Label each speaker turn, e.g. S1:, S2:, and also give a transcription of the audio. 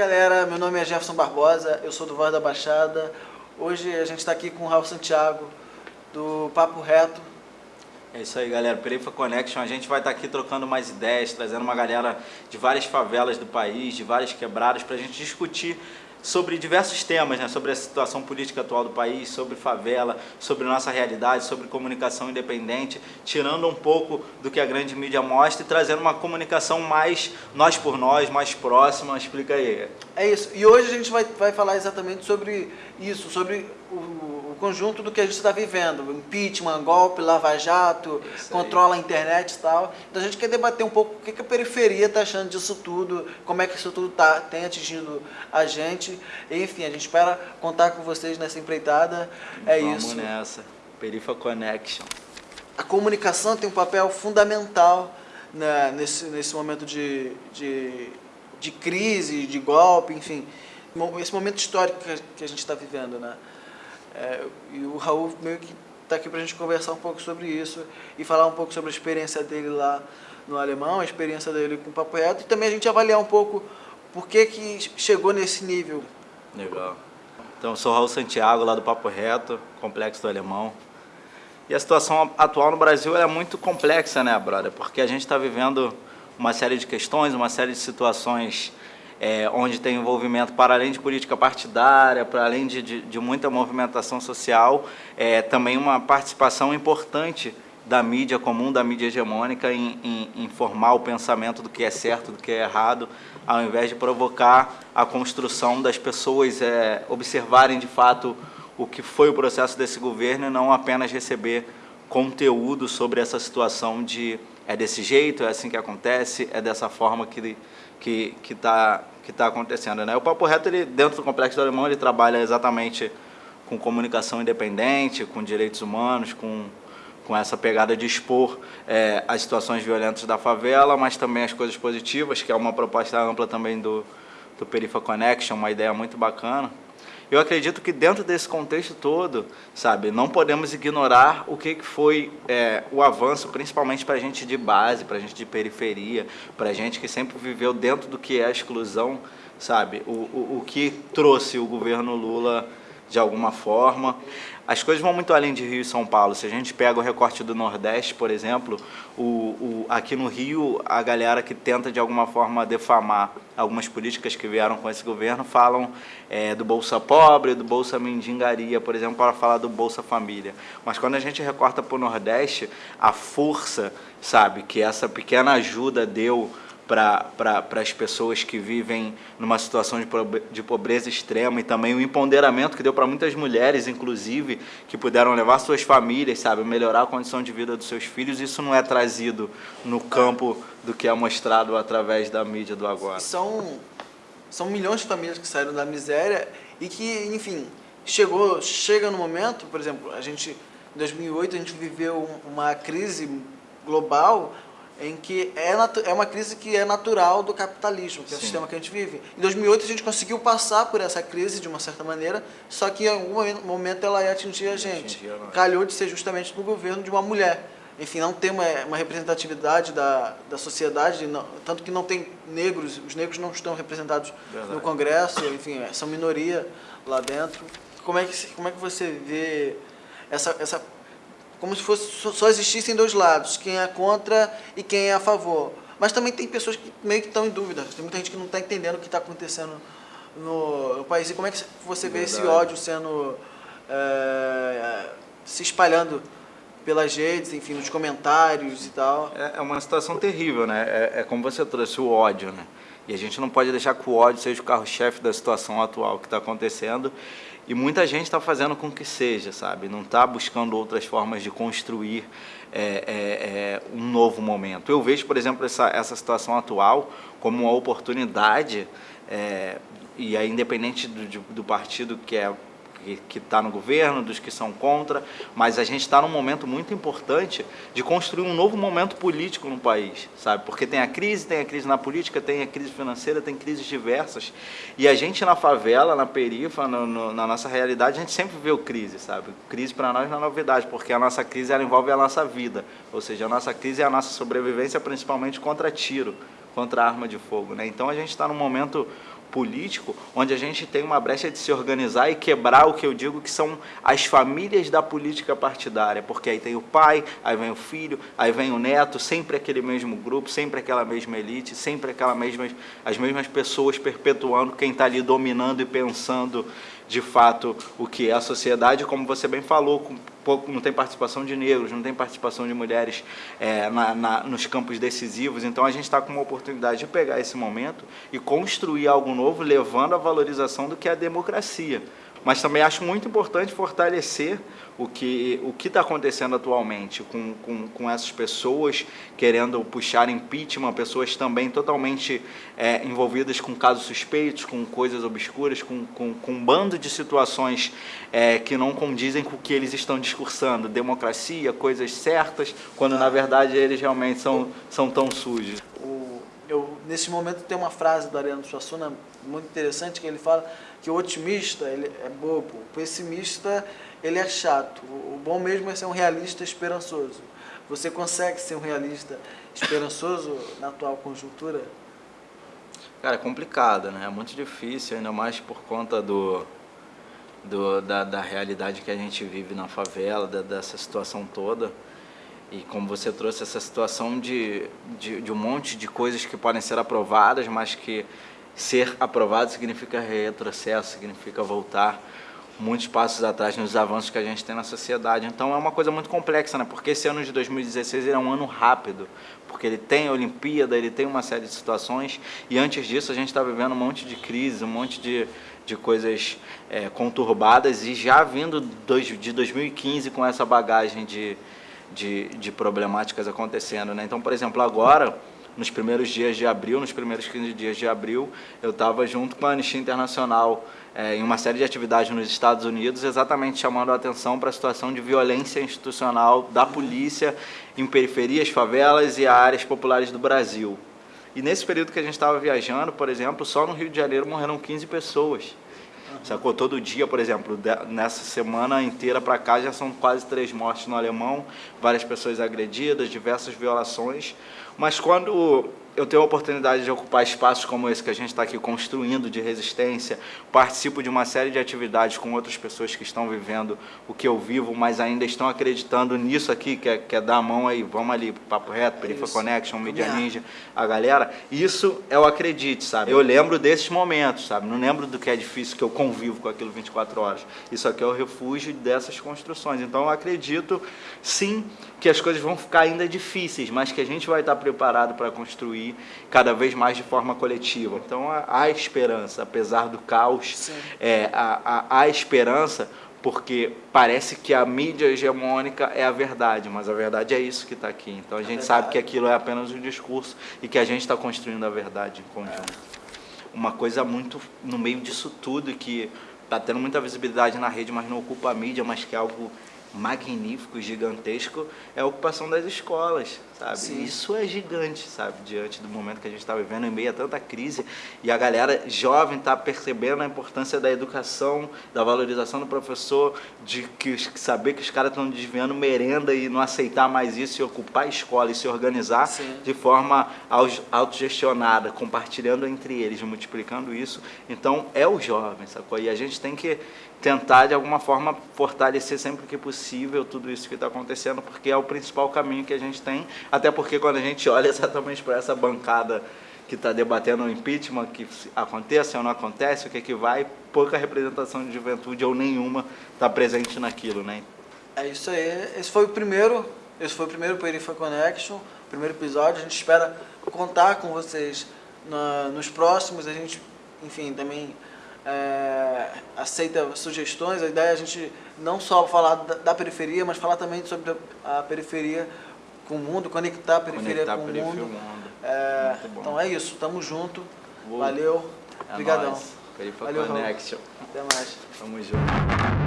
S1: galera, meu nome é Jefferson Barbosa, eu sou do Voz da Baixada. Hoje a gente está aqui com o Raul Santiago, do Papo Reto.
S2: É isso aí, galera. Perifa Connection, a gente vai estar tá aqui trocando mais ideias, trazendo uma galera de várias favelas do país, de várias quebradas, para a gente discutir sobre diversos temas, né? sobre a situação política atual do país, sobre favela, sobre nossa realidade, sobre comunicação independente, tirando um pouco do que a grande mídia mostra e trazendo uma comunicação mais nós por nós, mais próxima. Explica aí.
S1: É isso. E hoje a gente vai, vai falar exatamente sobre isso, sobre o conjunto do que a gente está vivendo. Impeachment, golpe, lava-jato, controla a internet e tal. Então a gente quer debater um pouco o que, a periferia está achando disso tudo, como é que isso tudo tá, tem atingido a gente. Enfim, a gente espera contar com vocês nessa empreitada. É
S2: Vamos
S1: isso.
S2: Vamos nessa. Perifa Connection.
S1: A comunicação tem um papel fundamental né, nesse, nesse momento de, de, de crise, de golpe, enfim. Esse momento histórico que a gente está vivendo, né? É, e o Raul meio que está aqui para a gente conversar um pouco sobre isso e falar um pouco sobre a experiência dele lá no alemão, a experiência dele com o Papo Reto e também a gente avaliar um pouco por que, que chegou nesse nível.
S2: Legal. Então, eu sou Raul Santiago, lá do Papo Reto, Complexo do Alemão. E a situação atual no Brasil é muito complexa, né, brother? Porque a gente está vivendo uma série de questões, uma série de situações é, onde tem envolvimento para além de política partidária, para além de, de, de muita movimentação social, é, também uma participação importante da mídia comum, da mídia hegemônica, em, em, em, formar o pensamento do que é certo, do que é errado, ao invés de provocar a construção das pessoas é, observarem de fato o que foi o processo desse governo e não apenas receber conteúdo sobre essa situação de é desse jeito, é assim que acontece, é dessa forma que que está que tá acontecendo. Né? O Papo Reto, ele, dentro do Complexo do Alemão, ele trabalha exatamente com comunicação independente, com direitos humanos, com, com essa pegada de expor é, as situações violentas da favela, mas também as coisas positivas, que é uma proposta ampla também do, do Perifa Connection, uma ideia muito bacana. Eu acredito que dentro desse contexto todo, sabe, não podemos ignorar o que foi é, o avanço, principalmente para a gente de base, para a gente de periferia, para a gente que sempre viveu dentro do que é a exclusão, sabe, o, o, o que trouxe o governo Lula de alguma forma. As coisas vão muito além de Rio e São Paulo. Se a gente pega o recorte do Nordeste, por exemplo, o, o, aqui no Rio, a galera que tenta de alguma forma defamar algumas políticas que vieram com esse governo falam é, do Bolsa Pobre, do Bolsa Mendigaria, por exemplo, para falar do Bolsa Família. Mas quando a gente recorta para o Nordeste, a força, sabe, que essa pequena ajuda deu para as pessoas que vivem numa situação de, de pobreza extrema e também o empoderamento que deu para muitas mulheres, inclusive, que puderam levar suas famílias, sabe, melhorar a condição de vida dos seus filhos. Isso não é trazido no campo do que é mostrado através da mídia do agora.
S1: São, são milhões de famílias que saíram da miséria e que, enfim, chegou, chega no momento, por exemplo, a gente, em 2008, a gente viveu uma crise global em que é, é uma crise que é natural do capitalismo, que é o sistema que a gente vive. Em 2008 a gente conseguiu passar por essa crise de uma certa maneira, só que em algum momento ela ia atingir a gente. Calhou de ser justamente no governo de uma mulher. Enfim, não tem uma, uma representatividade da, da sociedade, não, tanto que não tem negros, os negros não estão representados Verdade. no Congresso, enfim, são minoria lá dentro. Como é que, como é que você vê essa, essa como se fosse, só existissem dois lados, quem é contra e quem é a favor. Mas também tem pessoas que meio que estão em dúvida, tem muita gente que não está entendendo o que está acontecendo no, no, país. E como é que você vê Verdade. esse ódio sendo, é, se espalhando pelas redes, enfim, nos comentários e tal?
S2: É, é uma situação terrível, né? É, é como você trouxe, o ódio, né? E a gente não pode deixar que o ódio seja o carro-chefe da situação atual que está acontecendo. E muita gente está fazendo com que seja, sabe? Não está buscando outras formas de construir é, é, é, um novo momento. Eu vejo, por exemplo, essa, essa situação atual como uma oportunidade, é, e é independente do, do partido que é que está no governo, dos que são contra, mas a gente está num momento muito importante de construir um novo momento político no país, sabe? Porque tem a crise, tem a crise na política, tem a crise financeira, tem crises diversas, e a gente na favela, na perifa, no, no, na nossa realidade, a gente sempre vê crise, sabe? Crise para nós não é novidade, porque a nossa crise ela envolve a nossa vida, ou seja, a nossa crise é a nossa sobrevivência principalmente contra tiro, contra arma de fogo, né? Então a gente está num momento político, onde a gente tem uma brecha de se organizar e quebrar o que eu digo que são as famílias da política partidária, porque aí tem o pai, aí vem o filho, aí vem o neto, sempre aquele mesmo grupo, sempre aquela mesma elite, sempre aquela mesma, as mesmas pessoas perpetuando quem está ali dominando e pensando de fato o que é a sociedade, como você bem falou, com pouco, não tem participação de negros, não tem participação de mulheres é, na, na, nos campos decisivos, então a gente está com uma oportunidade de pegar esse momento e construir algo novo, levando a valorização do que é a democracia mas também acho muito importante fortalecer o que o está acontecendo atualmente com, com, com, essas pessoas querendo puxar impeachment, pessoas também totalmente é, envolvidas com casos suspeitos, com coisas obscuras, com, com, com um bando de situações é, que não condizem com o que eles estão discursando, democracia, coisas certas, quando na verdade eles realmente são, são tão sujos.
S1: Nesse momento tem uma frase do Ariano Suassuna muito interessante que ele fala que o otimista ele é bobo, o pessimista ele é chato. O bom mesmo é ser um realista esperançoso. Você consegue ser um realista esperançoso na atual conjuntura?
S2: Cara, é complicado, né? É muito difícil, ainda mais por conta do, do da, da realidade que a gente vive na favela, da, dessa situação toda. E como você trouxe essa situação de, de, de um monte de coisas que podem ser aprovadas, mas que ser aprovado significa retrocesso, significa voltar muitos passos atrás nos avanços que a gente tem na sociedade. Então é uma coisa muito complexa, né? Porque esse ano de 2016 é um ano rápido, porque ele tem a Olimpíada, ele tem uma série de situações e antes disso a gente está vivendo um monte de crise, um monte de, de coisas é, conturbadas e já vindo de 2015 com essa bagagem de, de, de problemáticas acontecendo, né? Então, por exemplo, agora nos primeiros dias de abril, nos primeiros 15 dias de abril, eu estava junto com a Anistia Internacional é, em uma série de atividades nos Estados Unidos, exatamente chamando a atenção para a situação de violência institucional da polícia em periferias, favelas e áreas populares do Brasil. E nesse período que a gente estava viajando, por exemplo, só no Rio de Janeiro morreram 15 pessoas. Sacou? Todo dia, por exemplo, nessa semana inteira para cá já são quase três mortes no alemão, várias pessoas agredidas, diversas violações. Mas quando eu tenho a oportunidade de ocupar espaços como esse que a gente está aqui construindo de resistência, participo de uma série de atividades com outras pessoas que estão vivendo o que eu vivo, mas ainda estão acreditando nisso aqui, que é, que é dar a mão aí, vamos ali, Papo Reto, Perifa Connection, Media Ninja, a galera, isso é o acredite, sabe? Eu lembro desses momentos, sabe? Não lembro do que é difícil, que eu convivo com aquilo 24 horas. Isso aqui é o refúgio dessas construções. Então eu acredito, sim, que as coisas vão ficar ainda difíceis, mas que a gente vai estar preparado para construir cada vez mais de forma coletiva. Então há esperança, apesar do caos, é, há, há, há esperança, porque parece que a mídia hegemônica é a verdade, mas a verdade é isso que está aqui. Então a gente sabe que aquilo é apenas um discurso e que a gente está construindo a verdade em conjunto. Uma coisa muito no meio disso tudo que está tendo muita visibilidade na rede, mas não ocupa a mídia, mas que é algo magnífico, gigantesco, é a ocupação das escolas, sabe? Sim. Isso é gigante, sabe? Diante do momento que a gente está vivendo, em meio a tanta crise, e a galera jovem está percebendo a importância da educação, da valorização do professor, de que saber que os caras estão desviando merenda e não aceitar mais isso, e ocupar a escola e se organizar Sim. de forma autogestionada, compartilhando entre eles, multiplicando isso. Então, é o jovem, sacou? E a gente tem que tentar, de alguma forma, fortalecer sempre que possível tudo isso que está acontecendo, porque é o principal caminho que a gente tem, até porque quando a gente olha exatamente para essa bancada que está debatendo o impeachment, que aconteça ou não acontece, o que, é que vai, pouca representação de juventude ou nenhuma está presente naquilo, né?
S1: É isso aí, esse foi o primeiro, esse foi o primeiro Perifa Connection, primeiro episódio, a gente espera contar com vocês na, nos próximos, a gente, enfim, também é, aceita sugestões. A ideia é a gente não só falar da, da, periferia, mas falar também sobre a periferia com o mundo, conectar a periferia conectar com o mundo. mundo. É, então é isso, tamo junto. Valeu. É Obrigadão.
S2: Perifa Valeu, Connection.
S1: Até mais.
S2: Tamo junto.